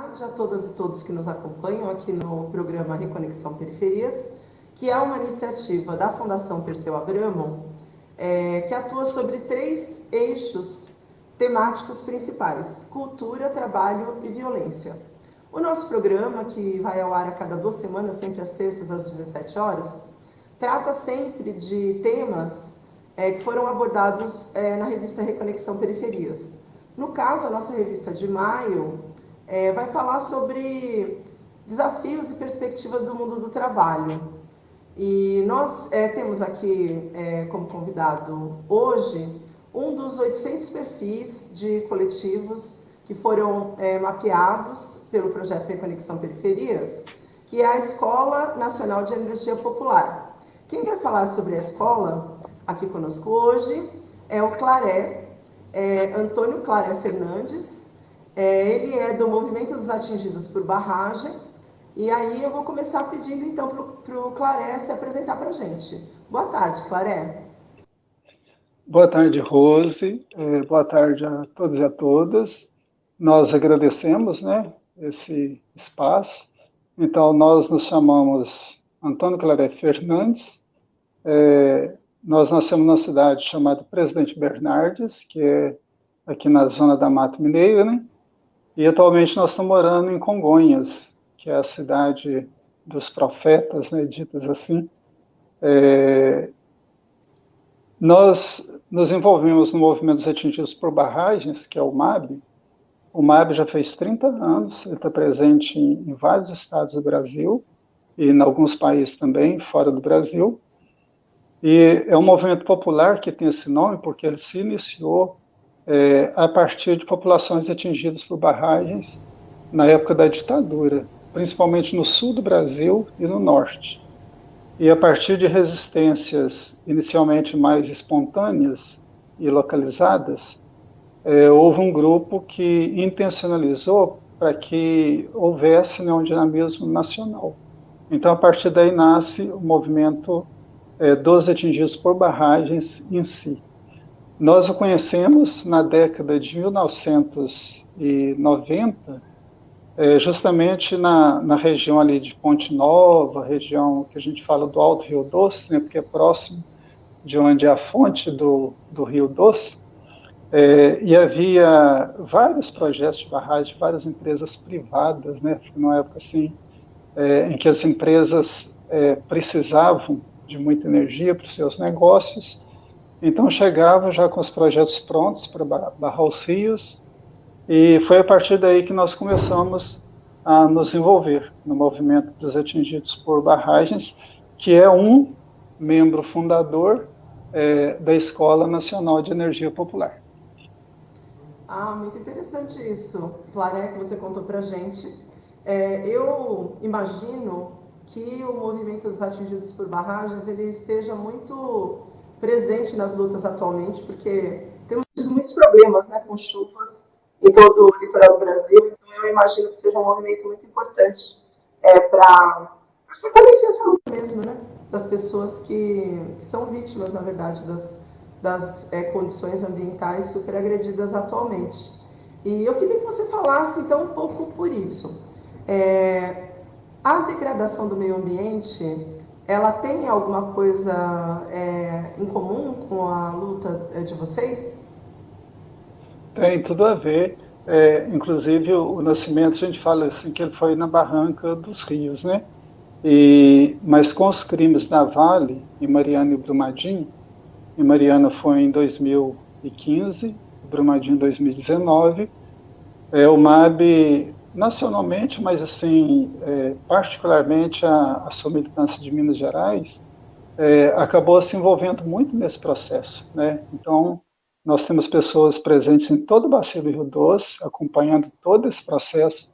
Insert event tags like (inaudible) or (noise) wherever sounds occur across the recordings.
tarde a todas e todos que nos acompanham aqui no programa Reconexão Periferias, que é uma iniciativa da Fundação Perseu Abramo, é, que atua sobre três eixos temáticos principais, cultura, trabalho e violência. O nosso programa, que vai ao ar a cada duas semanas, sempre às terças às 17 horas, trata sempre de temas é, que foram abordados é, na revista Reconexão Periferias. No caso, a nossa revista de maio é, vai falar sobre desafios e perspectivas do mundo do trabalho. E nós é, temos aqui é, como convidado hoje um dos 800 perfis de coletivos que foram é, mapeados pelo projeto Reconexão Periferias, que é a Escola Nacional de Energia Popular. Quem vai falar sobre a escola aqui conosco hoje é o Claré, é, Antônio Claré Fernandes, é, ele é do Movimento dos Atingidos por Barragem. E aí eu vou começar pedindo então para o Claré se apresentar para a gente. Boa tarde, Claré. Boa tarde, Rose. É, boa tarde a todos e a todas. Nós agradecemos né, esse espaço. Então, nós nos chamamos Antônio Claré Fernandes. É, nós nascemos numa cidade chamada Presidente Bernardes, que é aqui na zona da Mata Mineira, né? E atualmente nós estamos morando em Congonhas, que é a cidade dos profetas, né, ditas assim. É, nós nos envolvemos no movimento dos atingidos por barragens, que é o MAB. O MAB já fez 30 anos, ele está presente em, em vários estados do Brasil e em alguns países também, fora do Brasil. E é um movimento popular que tem esse nome porque ele se iniciou é, a partir de populações atingidas por barragens na época da ditadura, principalmente no sul do Brasil e no norte. E a partir de resistências inicialmente mais espontâneas e localizadas, é, houve um grupo que intencionalizou para que houvesse né, um dinamismo nacional. Então, a partir daí nasce o movimento é, dos atingidos por barragens em si. Nós o conhecemos na década de 1990, é, justamente na, na região ali de Ponte Nova, região que a gente fala do Alto Rio Doce, né, porque é próximo de onde é a fonte do, do Rio Doce, é, e havia vários projetos de barragem, várias empresas privadas, né, foi uma época assim, é, em que as empresas é, precisavam de muita energia para os seus negócios, então chegava já com os projetos prontos para barrar os rios, e foi a partir daí que nós começamos a nos envolver no movimento dos atingidos por barragens, que é um membro fundador é, da Escola Nacional de Energia Popular. Ah, muito interessante isso, Claré, que você contou para gente. É, eu imagino que o movimento dos atingidos por barragens ele esteja muito presente nas lutas atualmente, porque temos muitos problemas né, com chuvas em todo o litoral do Brasil, então eu imagino que seja um movimento muito importante é, para fortalecer essa luta mesmo, né, das pessoas que, são vítimas, na verdade, das, das é, condições ambientais super agredidas atualmente. E eu queria que você falasse, então, um pouco por isso. É, a degradação do meio ambiente ela tem alguma coisa é, em comum com a luta é, de vocês? Tem tudo a ver. É, inclusive, o, nascimento, a gente fala assim, que ele foi na barranca dos rios, né? E, mas com os crimes da Vale, em Mariana e Brumadinho, e Mariana foi em 2015, Brumadinho em 2019, é, o MAB nacionalmente, mas assim, é, particularmente a, a sua militância de Minas Gerais, é, acabou se envolvendo muito nesse processo, né? Então, nós temos pessoas presentes em todo o bacia do Rio Doce, acompanhando todo esse processo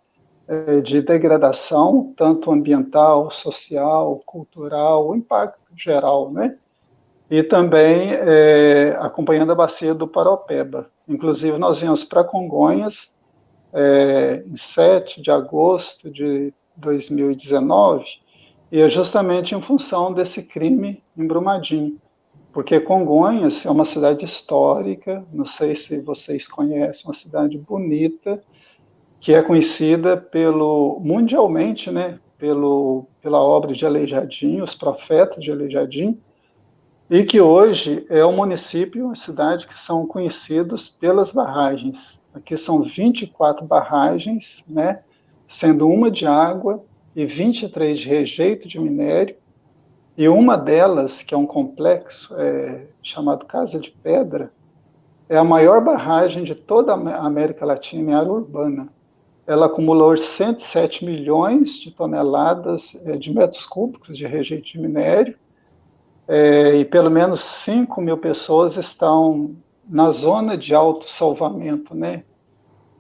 é, de degradação, tanto ambiental, social, cultural, o impacto geral, né? E também é, acompanhando a bacia do Paropeba. Inclusive, nós viemos para Congonhas, é, em 7 de agosto de 2019, e é justamente em função desse crime em Brumadinho, porque Congonhas é uma cidade histórica, não sei se vocês conhecem, uma cidade bonita, que é conhecida pelo mundialmente, né, pelo, pela obra de Aleijadinho, os profetas de Aleijadinho, e que hoje é um município, uma cidade que são conhecidos pelas barragens. Aqui são 24 barragens, né, sendo uma de água e 23 de rejeito de minério, e uma delas, que é um complexo é, chamado Casa de Pedra, é a maior barragem de toda a América Latina em área urbana. Ela acumulou 107 milhões de toneladas é, de metros cúbicos de rejeito de minério, é, e pelo menos 5 mil pessoas estão na zona de autossalvamento, né?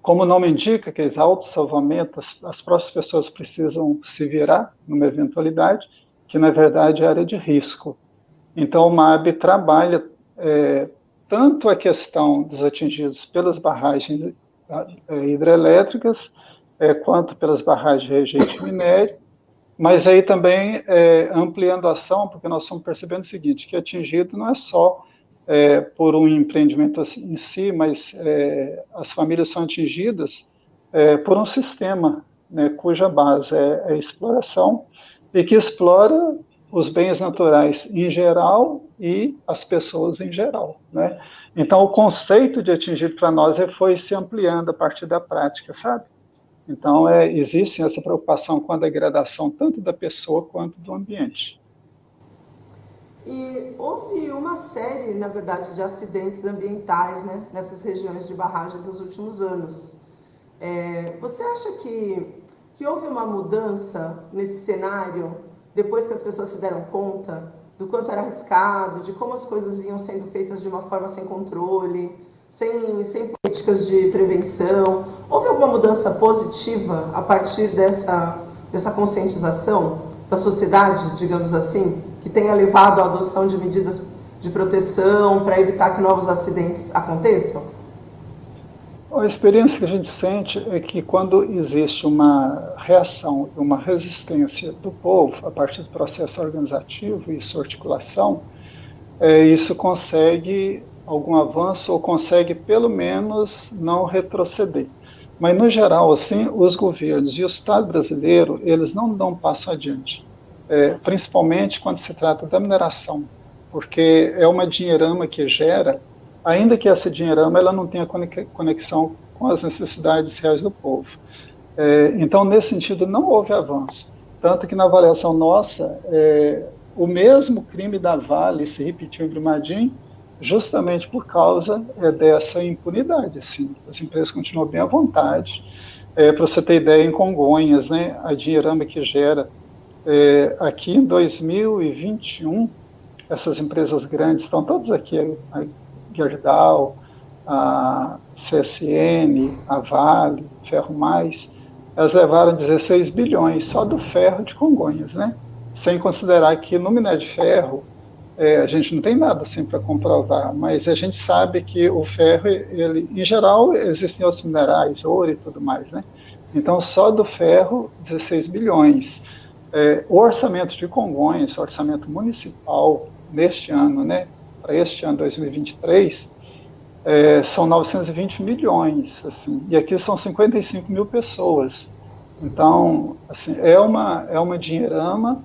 Como o nome indica, que é autossalvamento, as, as próprias pessoas precisam se virar numa eventualidade, que na verdade é área de risco. Então, o MAB trabalha é, tanto a questão dos atingidos pelas barragens é, hidrelétricas, é, quanto pelas barragens de rejeito minério, mas aí também é, ampliando a ação, porque nós estamos percebendo o seguinte, que atingido não é só é, por um empreendimento assim, em si, mas é, as famílias são atingidas por um sistema né, cuja base é a exploração, e que explora os bens naturais em geral e as pessoas em geral. Né? Então, o conceito de atingir para nós foi se ampliando a partir da prática, sabe? Então, é, existe essa preocupação com a degradação tanto da pessoa quanto do ambiente. E houve uma série, na verdade, de acidentes ambientais né, nessas regiões de barragens nos últimos anos. É, você acha que que houve uma mudança nesse cenário depois que as pessoas se deram conta do quanto era arriscado, de como as coisas vinham sendo feitas de uma forma sem controle, sem, sem políticas de prevenção. Houve alguma mudança positiva a partir dessa, dessa conscientização da sociedade, digamos assim, que tenha levado à adoção de medidas de proteção para evitar que novos acidentes aconteçam? A experiência que a gente sente é que quando existe uma reação, uma resistência do povo a partir do processo organizativo e sua articulação, é, isso consegue algum avanço ou consegue pelo menos não retroceder. Mas no geral, assim, os governos e o Estado brasileiro eles não dão um passo adiante, é, principalmente quando se trata da mineração, porque é uma dinheirama que gera ainda que essa dinheirama ela não tenha conexão com as necessidades reais do povo. É, então, nesse sentido, não houve avanço. Tanto que na avaliação nossa, é, o mesmo crime da Vale se repetiu em Brumadinho, justamente por causa é, dessa impunidade. Assim. As empresas continuam bem à vontade. É, Para você ter ideia, em Congonhas, né, a dinheirama que gera é, aqui em 2021, essas empresas grandes estão todas aqui, Gerdau, a CSN, a Vale, Ferro Mais, elas levaram 16 bilhões só do ferro de Congonhas, né? Sem considerar que no minério de ferro é, a gente não tem nada assim para comprovar, mas a gente sabe que o ferro, ele, em geral, existem outros minerais, ouro e tudo mais, né? Então, só do ferro, 16 bilhões. É, o orçamento de Congonhas, orçamento municipal, neste ano, né, para este ano 2023 é, são 920 milhões, assim, e aqui são 55 mil pessoas. Então, assim, é uma, é uma dinheirama,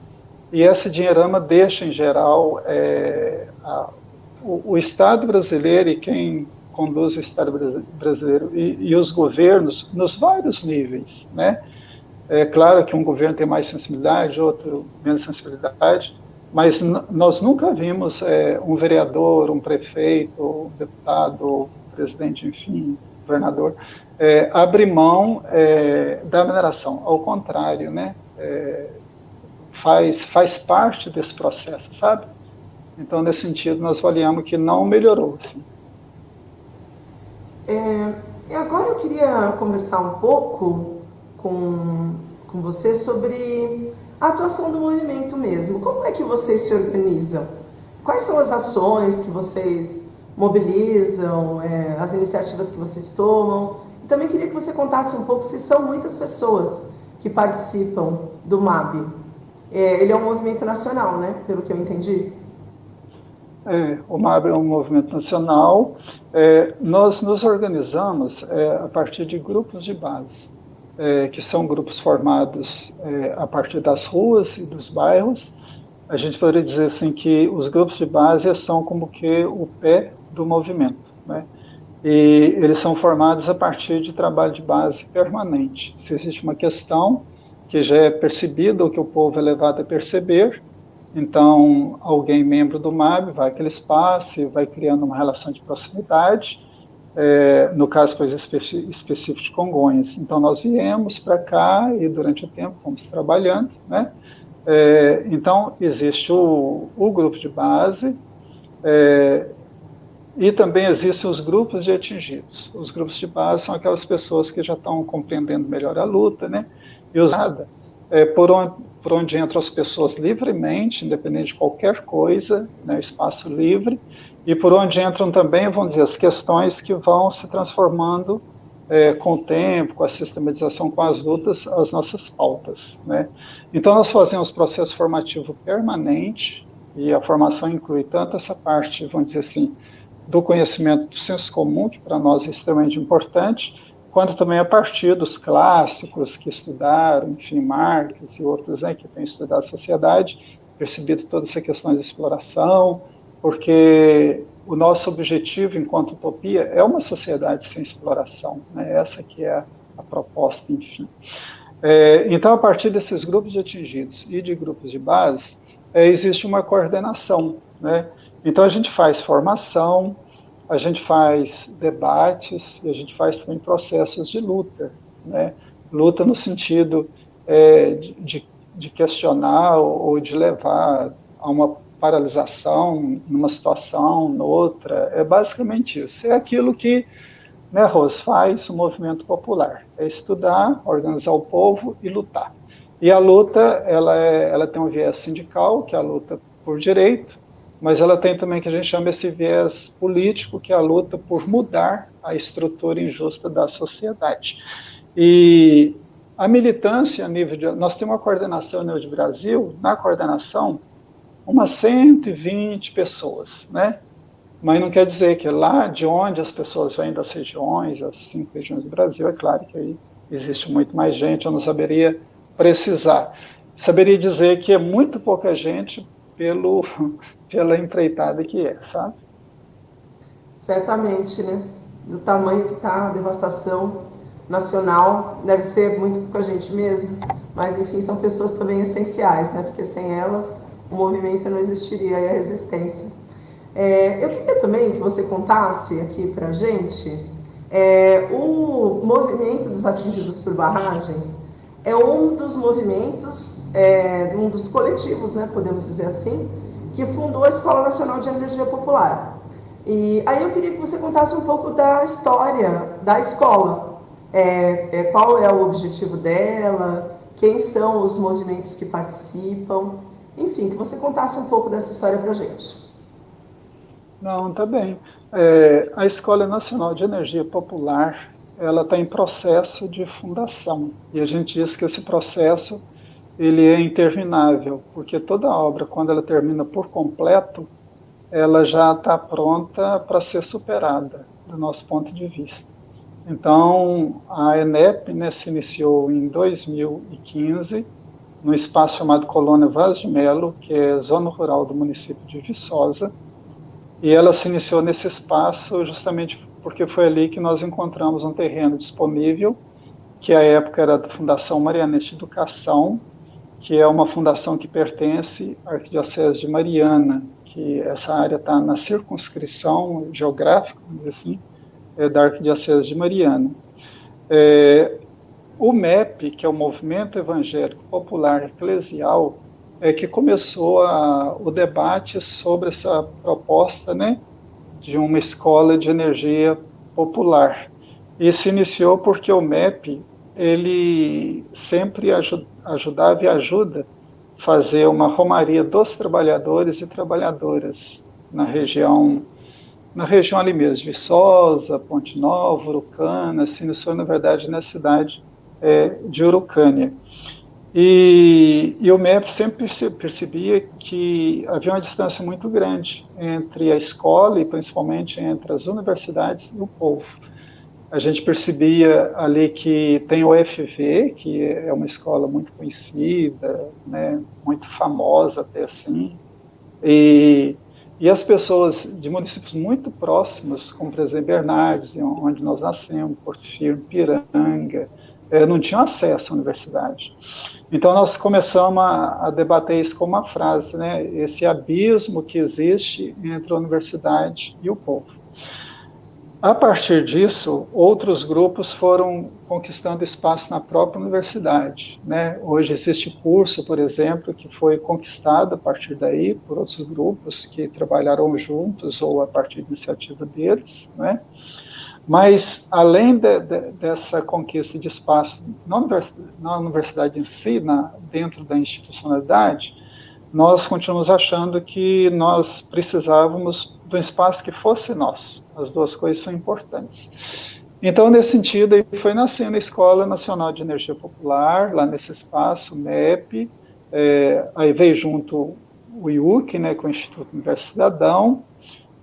e essa dinheirama deixa, em geral, é, a, o, o, Estado brasileiro e quem conduz o Estado brasileiro e, e, os governos, nos vários níveis, né? É claro que um governo tem mais sensibilidade, outro menos sensibilidade, mas nós nunca vimos é, um vereador, um prefeito, um deputado, presidente, enfim, governador, é, abrir mão é, da mineração. Ao contrário, né, é, faz, faz parte desse processo, sabe? Então, nesse sentido, nós avaliamos que não melhorou. Assim. É, e agora eu queria conversar um pouco com, com você sobre a atuação do movimento mesmo. Como é que vocês se organizam? Quais são as ações que vocês mobilizam, é, as iniciativas que vocês tomam? E também queria que você contasse um pouco se são muitas pessoas que participam do MAB. É, ele é um movimento nacional, né? Pelo que eu entendi. É, o MAB é um movimento nacional. É, nós nos organizamos é, a partir de grupos de base. É, que são grupos formados é, a partir das ruas e dos bairros. A gente poderia dizer assim que os grupos de base são como que o pé do movimento, né? E eles são formados a partir de trabalho de base permanente. Se existe uma questão que já é percebida ou que o povo é levado a perceber, então alguém membro do MAB vai àquele espaço vai criando uma relação de proximidade é, no caso coisa específica de Congonhas. Então nós viemos para cá e durante o tempo fomos trabalhando, né? É, então existe o, o, grupo de base é, e também existem os grupos de atingidos. Os grupos de base são aquelas pessoas que já estão compreendendo melhor a luta, né? E usada é, por, onde, por onde entram as pessoas livremente, independente de qualquer coisa, né? Espaço livre e por onde entram também, vamos dizer, as questões que vão se transformando é, com o tempo, com a sistematização, com as lutas, as nossas pautas. Né? Então, nós fazemos processo formativo permanente, e a formação inclui tanto essa parte, vamos dizer assim, do conhecimento do senso comum, que para nós é extremamente importante, quanto também a partir dos clássicos que estudaram, enfim, Marx e outros né, que têm estudado a sociedade, percebido toda essa questão de exploração, porque o nosso objetivo enquanto utopia é uma sociedade sem exploração, né? essa que é a, proposta, enfim. É, então, a partir desses grupos de atingidos e de grupos de base, é, existe uma coordenação, né? Então, a gente faz formação, a gente faz debates e a gente faz também processos de luta, né? Luta no sentido é, de, de questionar ou de levar a uma paralisação numa situação, noutra, é basicamente isso. É aquilo que né, Rose faz o movimento popular, é estudar, organizar o povo e lutar. E a luta, ela, é, ela tem um viés sindical, que é a luta por direito, mas ela tem também que a gente chama esse viés político, que é a luta por mudar a estrutura injusta da sociedade. E a militância a nível de... Nós temos uma coordenação a nível de Brasil, na coordenação, umas 120 pessoas, né? Mas não quer dizer que lá de onde as pessoas vêm das regiões, as cinco regiões do Brasil, é claro que aí existe muito mais gente, eu não saberia precisar. Saberia dizer que é muito pouca gente pelo, (laughs) pela empreitada que é, sabe? Certamente, né? Do tamanho que está a devastação nacional, deve ser muito pouca gente mesmo, mas enfim, são pessoas também essenciais, né? Porque sem elas o movimento não existiria e a resistência. É, eu queria também que você contasse aqui para gente é, o movimento dos atingidos por barragens é um dos movimentos, é, um dos coletivos, né, podemos dizer assim, que fundou a Escola Nacional de Energia Popular. E aí eu queria que você contasse um pouco da história da escola. É, é, qual é o objetivo dela, quem são os movimentos que participam. Enfim, que você contasse um pouco dessa história para a gente. Não, tá bem. É, a Escola Nacional de Energia Popular, ela está em processo de fundação. E a gente diz que esse processo ele é interminável, porque toda obra, quando ela termina por completo, ela já está pronta para ser superada, do nosso ponto de vista. Então, a ENEP né, se iniciou em 2015 no espaço chamado Colônia Vaz de Melo, que é zona rural do município de Viçosa, e ela se iniciou nesse espaço justamente porque foi ali que nós encontramos um terreno disponível, que à época era da Fundação Marianete Educação, que é uma fundação que pertence à Arquidiocese de Mariana, que essa área está na circunscrição geográfica, vamos dizer assim, é da Arquidiocese de Mariana. É, o MEP, que é o Movimento Evangélico Popular Eclesial, é que começou a, o debate sobre essa proposta né, de uma escola de energia popular. E se iniciou porque o MEP ele sempre ajudava e ajuda fazer uma romaria dos trabalhadores e trabalhadoras na região na região ali mesmo, Viçosa, Ponte Nova, Urucana, se iniciou na verdade na cidade é, de Urucânia. E, e, o MEP sempre percebia que havia uma distância muito grande entre a escola e principalmente entre as universidades e o povo. a gente percebia ali que tem o FV, que é uma escola muito conhecida, né, muito famosa até assim, e, e as pessoas de municípios muito próximos, como por exemplo Bernardes, onde nós nascemos, Porto Firme, Piranga, é, não tinham acesso à universidade. Então nós começamos a, a, debater isso com uma frase, né? Esse abismo que existe entre a universidade e o povo. A partir disso, outros grupos foram conquistando espaço na própria universidade. Né? Hoje existe curso, por exemplo, que foi conquistado a partir daí por outros grupos que trabalharam juntos ou a partir da iniciativa deles. Né? Mas, além de, de, dessa conquista de espaço na universidade, na universidade em si, na, dentro da institucionalidade, nós continuamos achando que nós precisávamos de um espaço que fosse nosso. As duas coisas são importantes. Então, nesse sentido, foi nascendo a Escola Nacional de Energia Popular, lá nesse espaço, MEP, é, aí veio junto o IUC, né, com o Instituto Universo Cidadão.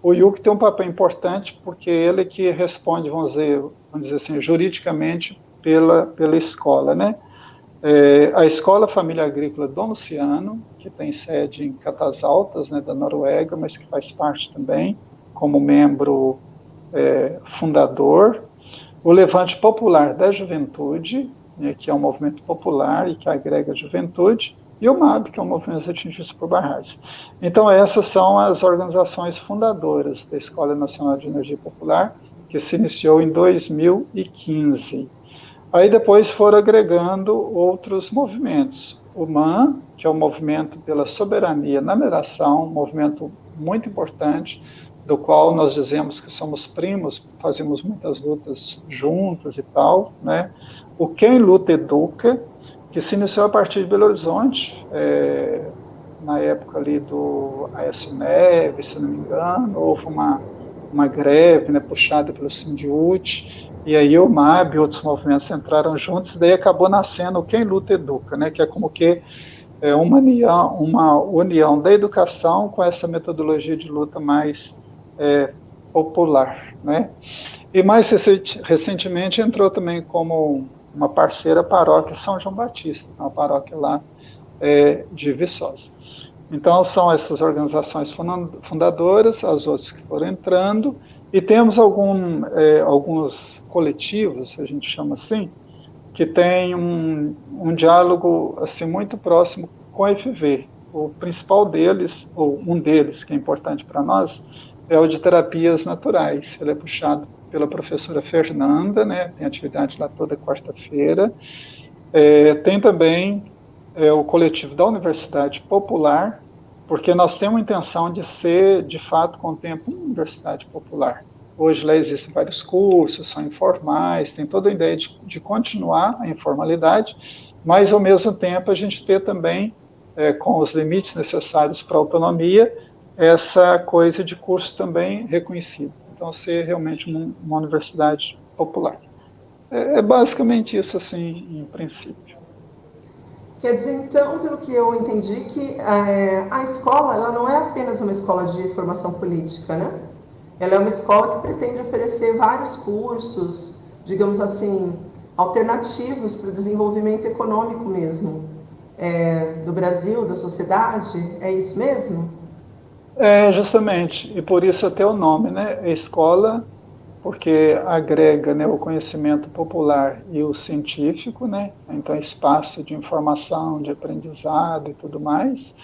O IUC tem um papel importante porque ele é que responde, vamos dizer, vamos dizer assim, juridicamente pela, pela escola, né? É, a Escola Família Agrícola Dom Luciano, que tem sede em Catas Altas, né, da Noruega, mas que faz parte também como membro é, fundador. O Levante Popular da Juventude, né, que é um movimento popular e que agrega a juventude, e o MAB, que é um movimento atingido por barragens. Então, essas são as organizações fundadoras da Escola Nacional de Energia Popular, que se iniciou em 2015. Aí depois foram agregando outros movimentos. O MAN, que é o movimento pela soberania na mineração, um movimento muito importante, do qual nós dizemos que somos primos, fazemos muitas lutas juntas e tal, né? O Quem Luta Educa, que se iniciou a partir de Belo Horizonte, é, na época ali do Aécio Neves, se não me engano, houve uma, uma greve né, puxada pelo Sindiute, e aí o MAB e outros movimentos entraram juntos, e daí acabou nascendo Quem Luta Educa, né, que é como que é uma união, uma união da educação com essa metodologia de luta mais é, popular. Né? E mais recentemente entrou também como uma parceira paróquia São João Batista, uma paróquia lá é, de Viçosa. Então, são essas organizações fundadoras, as outras que foram entrando, e temos algum, é, alguns coletivos, a gente chama assim, que tem um, um diálogo assim muito próximo com a FV. O principal deles, ou um deles, que é importante para nós, é o de terapias naturais. Ele é puxado pela professora Fernanda, né? tem atividade lá toda quarta-feira. É, tem também é, o coletivo da Universidade Popular, porque nós temos a intenção de ser, de fato, com o tempo, uma universidade popular. Hoje lá existem vários cursos, são informais, tem toda a ideia de, de continuar a informalidade, mas ao mesmo tempo a gente ter também, é, com os limites necessários para a autonomia, essa coisa de curso também reconhecido. Então, ser realmente uma, uma universidade popular. É, é basicamente isso, assim, em princípio. Quer dizer, então, pelo que eu entendi, que é, a escola ela não é apenas uma escola de formação política, né? Ela é uma escola que pretende oferecer vários cursos, digamos assim, alternativos para o desenvolvimento econômico mesmo é, do Brasil, da sociedade. É isso mesmo? É, justamente. E por isso até o nome, né? Escola porque agrega né, o conhecimento popular e o científico, né? então espaço de informação, de aprendizado e tudo mais,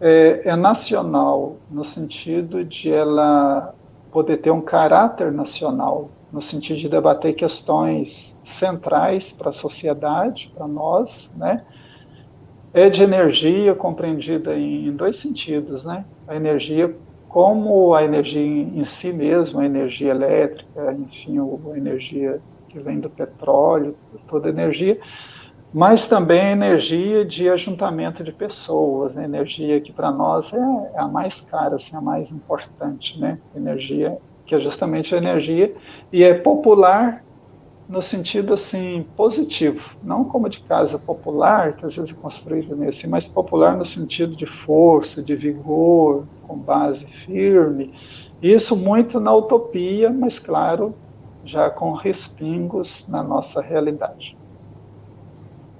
é, é nacional no sentido de ela poder ter um caráter nacional, no sentido de debater questões centrais para a sociedade, para nós, né? É de energia compreendida em dois sentidos, né? A energia como a energia em si mesmo, a energia elétrica, enfim, a energia que vem do petróleo, toda energia, mas também a energia de ajuntamento de pessoas, a energia que para nós é, é, a mais cara, assim, a mais importante, né? Energia que é justamente a energia e é popular no sentido assim positivo, não como de casa popular, que às vezes é construído nesse, mas popular no sentido de força, de vigor, com base firme. Isso muito na utopia, mas claro, já com respingos na nossa realidade.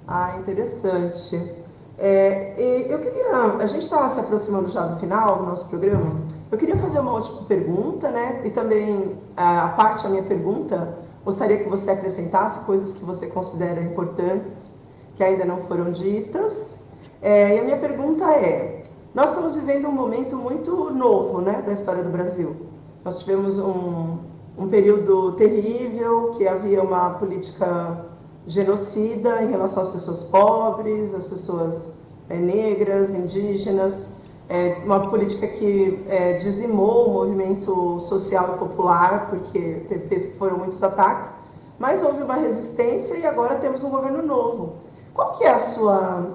Ah, interessante. É, eu queria, a gente está se aproximando já do final do nosso programa. Eu queria fazer uma última pergunta, né? E também a parte da minha pergunta, gostaria que você acrescentasse coisas que você considera importantes que ainda não foram ditas. É, e a minha pergunta é: nós estamos vivendo um momento muito novo, né, da história do Brasil. Nós tivemos um, um período terrível, que havia uma política genocida em relação às pessoas pobres, às pessoas é, negras, indígenas, é, uma política que é, dizimou o movimento social popular, porque teve, foram muitos ataques, mas houve uma resistência e agora temos um governo novo. Qual que é a sua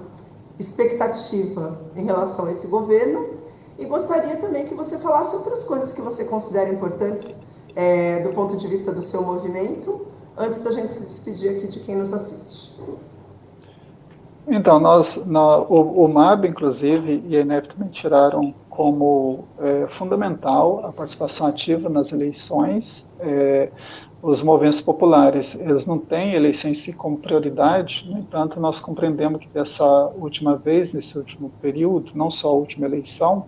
expectativa em relação a esse governo? E gostaria também que você falasse outras coisas que você considera importantes é, do ponto de vista do seu movimento, antes da gente se despedir aqui de quem nos assiste. Então, nós, o, o, MAB, inclusive, e a INEP também tiraram como é, fundamental a participação ativa nas eleições. É, os movimentos populares, eles não têm eleição em si como prioridade, no entanto, nós compreendemos que dessa última vez, nesse último período, não só a última eleição,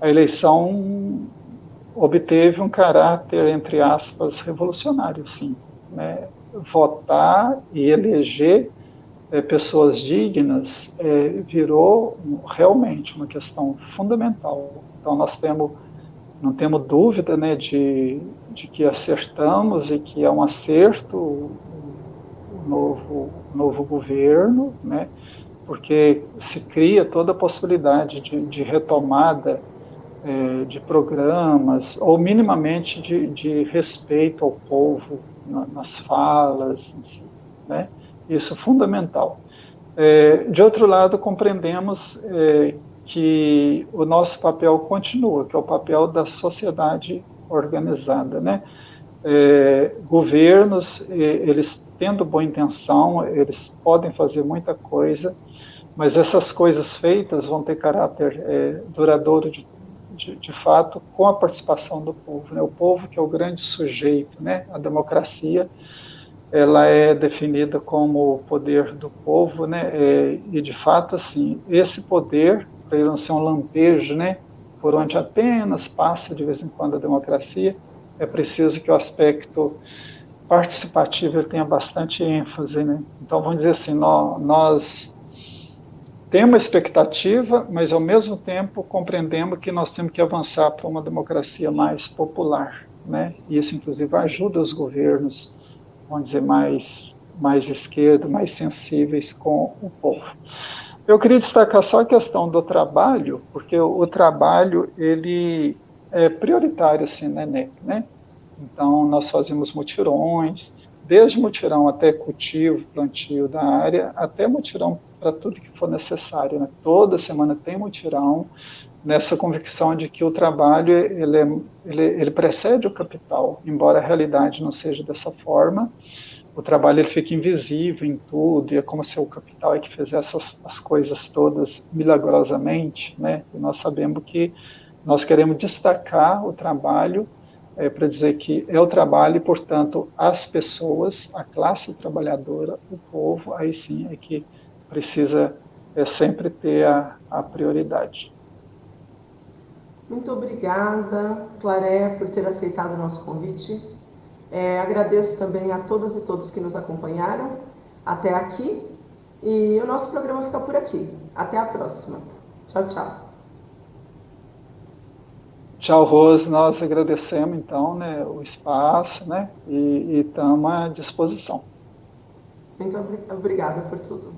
a eleição obteve um caráter, entre aspas, revolucionário, sim. Né? Votar e eleger é, pessoas dignas é, virou realmente uma questão fundamental. Então, nós temos, não temos dúvida né, de, de que acertamos e que é um acerto o novo, novo governo, né, porque se cria toda a possibilidade de, de retomada é, de programas, ou minimamente de, de respeito ao povo na, nas falas, né? Isso é fundamental. É, de outro lado, compreendemos é, que o nosso papel continua, que é o papel da sociedade organizada, né? É, governos, eles tendo boa intenção, eles podem fazer muita coisa, mas essas coisas feitas vão ter caráter é, duradouro de de, de, fato, com a participação do povo. Né? O povo que é o grande sujeito, né? A democracia, ela é definida como o poder do povo, né? É, e de fato, assim, esse poder, para ele não ser um lampejo, né? Por onde apenas passa de vez em quando a democracia, é preciso que o aspecto participativo tenha bastante ênfase, né? Então, vamos dizer assim, nós, nós tem uma expectativa, mas ao mesmo tempo compreendemos que nós temos que avançar para uma democracia mais popular, né? E isso inclusive ajuda os governos, vamos dizer mais mais esquerda, mais sensíveis com o povo. Eu queria destacar só a questão do trabalho, porque o, o trabalho ele é prioritário assim na NEP, né? Então nós fazemos mutirões, desde mutirão até cultivo, plantio da área, até mutirão para tudo que for necessário. Né? Toda semana tem mutirão nessa convicção de que o trabalho ele, é, ele, ele, precede o capital, embora a realidade não seja dessa forma. O trabalho ele fica invisível em tudo e é como se o capital é que fizesse as, as coisas todas milagrosamente, né? E nós sabemos que nós queremos destacar o trabalho é, para dizer que é o trabalho e, portanto, as pessoas, a classe trabalhadora, o povo, aí sim é que precisa é, sempre ter a, a prioridade. Muito obrigada, Claré, por ter aceitado o nosso convite. É, agradeço também a todas e todos que nos acompanharam até aqui. E o nosso programa fica por aqui. Até a próxima. Tchau, tchau. Tchau, Rose. Nós agradecemos, então, né, o espaço né, e estamos à disposição. Muito obrigada por tudo.